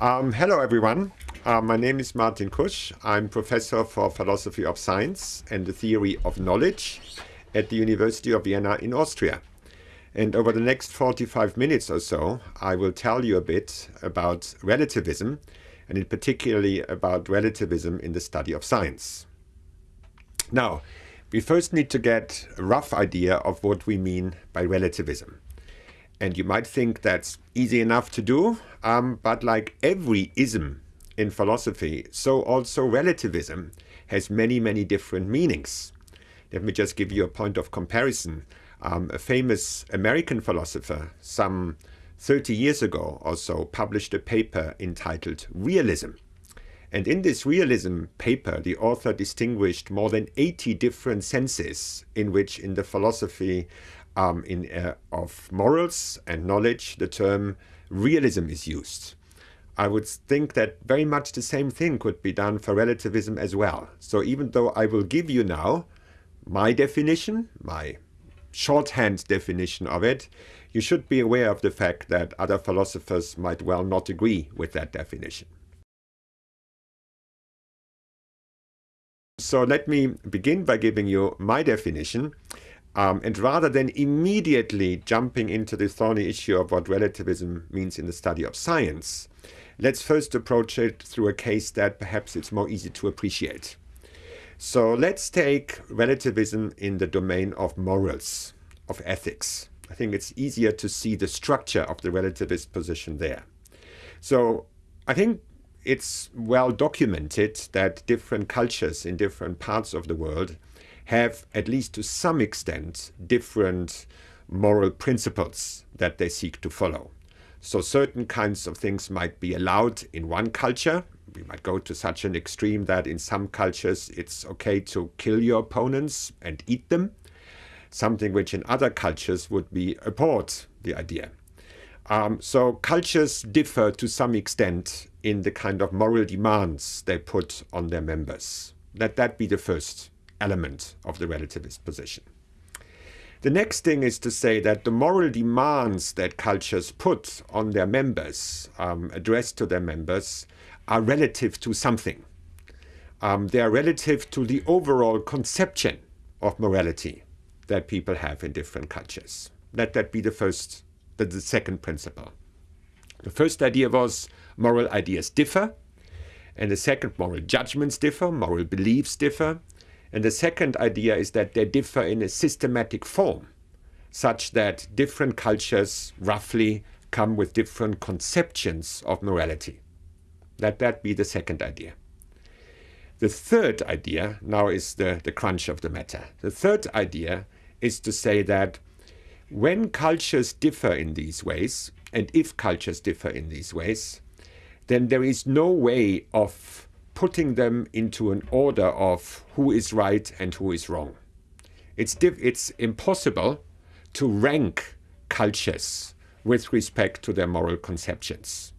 Um, hello, everyone. Uh, my name is Martin Kusch. I'm professor for philosophy of science and the theory of knowledge at the University of Vienna in Austria. And over the next 45 minutes or so, I will tell you a bit about relativism, and in particularly about relativism in the study of science. Now, we first need to get a rough idea of what we mean by relativism. And you might think that's easy enough to do, um, but like every ism in philosophy, so also relativism has many, many different meanings. Let me just give you a point of comparison. Um, a famous American philosopher, some 30 years ago or so, published a paper entitled Realism. And in this realism paper, the author distinguished more than 80 different senses in which in the philosophy um, in, uh, of morals and knowledge, the term realism is used. I would think that very much the same thing could be done for relativism as well. So even though I will give you now my definition, my shorthand definition of it, you should be aware of the fact that other philosophers might well not agree with that definition. So let me begin by giving you my definition. Um, and rather than immediately jumping into the thorny issue of what relativism means in the study of science, let's first approach it through a case that perhaps it's more easy to appreciate. So let's take relativism in the domain of morals, of ethics. I think it's easier to see the structure of the relativist position there. So I think it's well documented that different cultures in different parts of the world have, at least to some extent, different moral principles that they seek to follow. So certain kinds of things might be allowed in one culture. We might go to such an extreme that in some cultures it's okay to kill your opponents and eat them, something which in other cultures would be abhorred, the idea. Um, so cultures differ to some extent in the kind of moral demands they put on their members. Let that be the first element of the relativist position. The next thing is to say that the moral demands that cultures put on their members, um, addressed to their members, are relative to something. Um, they are relative to the overall conception of morality that people have in different cultures. Let that be the first, the, the second principle. The first idea was moral ideas differ, and the second, moral judgments differ, moral beliefs differ, and the second idea is that they differ in a systematic form, such that different cultures roughly come with different conceptions of morality. Let that be the second idea. The third idea now is the, the crunch of the matter. The third idea is to say that when cultures differ in these ways, and if cultures differ in these ways, then there is no way of putting them into an order of who is right and who is wrong. It's, it's impossible to rank cultures with respect to their moral conceptions.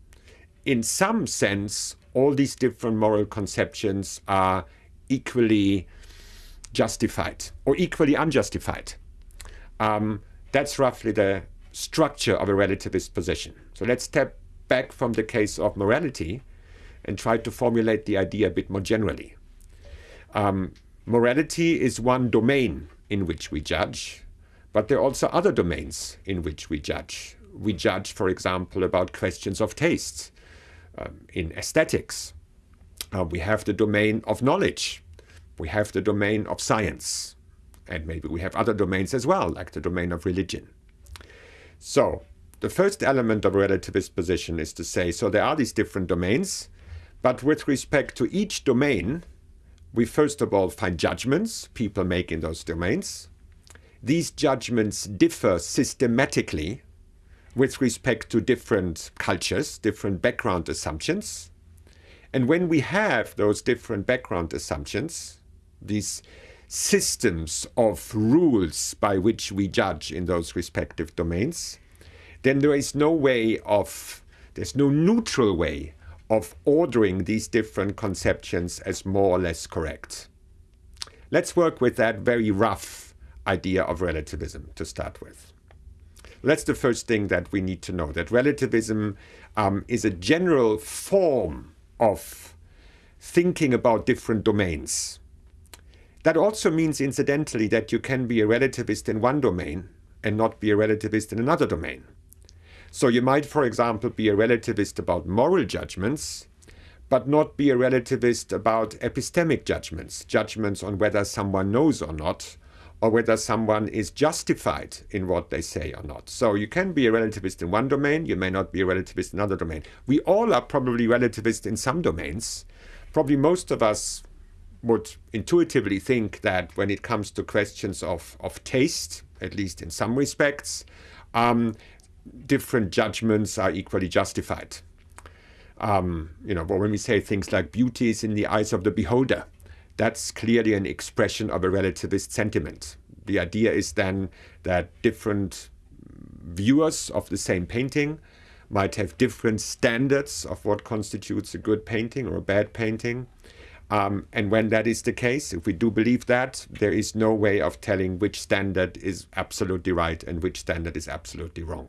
In some sense, all these different moral conceptions are equally justified or equally unjustified. Um, that's roughly the structure of a relativist position. So let's step back from the case of morality and try to formulate the idea a bit more generally. Um, morality is one domain in which we judge, but there are also other domains in which we judge. We judge, for example, about questions of taste um, in aesthetics. Uh, we have the domain of knowledge. We have the domain of science. And maybe we have other domains as well, like the domain of religion. So the first element of relativist position is to say, so there are these different domains, but with respect to each domain, we first of all find judgments people make in those domains. These judgments differ systematically with respect to different cultures, different background assumptions. And when we have those different background assumptions, these systems of rules by which we judge in those respective domains, then there is no way of, there's no neutral way of ordering these different conceptions as more or less correct. Let's work with that very rough idea of relativism to start with. That's the first thing that we need to know that relativism um, is a general form of thinking about different domains. That also means, incidentally, that you can be a relativist in one domain and not be a relativist in another domain. So you might, for example, be a relativist about moral judgments, but not be a relativist about epistemic judgments, judgments on whether someone knows or not, or whether someone is justified in what they say or not. So you can be a relativist in one domain, you may not be a relativist in another domain. We all are probably relativists in some domains. Probably most of us would intuitively think that when it comes to questions of, of taste, at least in some respects, um, different judgments are equally justified. Um, you know, when we say things like beauty is in the eyes of the beholder, that's clearly an expression of a relativist sentiment. The idea is then that different viewers of the same painting might have different standards of what constitutes a good painting or a bad painting. Um, and when that is the case, if we do believe that, there is no way of telling which standard is absolutely right and which standard is absolutely wrong.